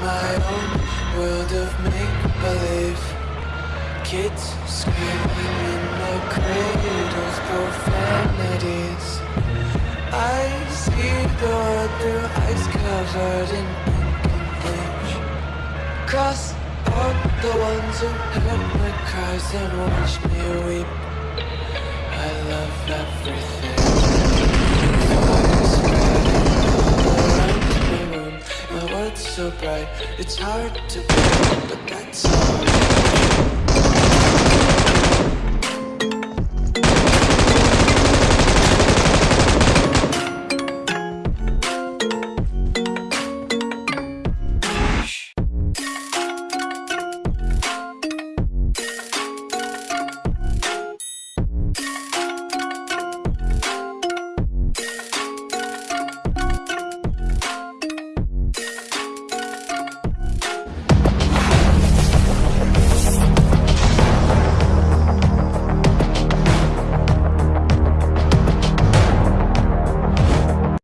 my own world of make-believe. Kids screaming in the cradles, profanities. I see the world through eyes covered in ink and bleach. Cross out the ones who heard my cries and watched me weep. I love everything so bright. It's hard to breathe, but that's alright.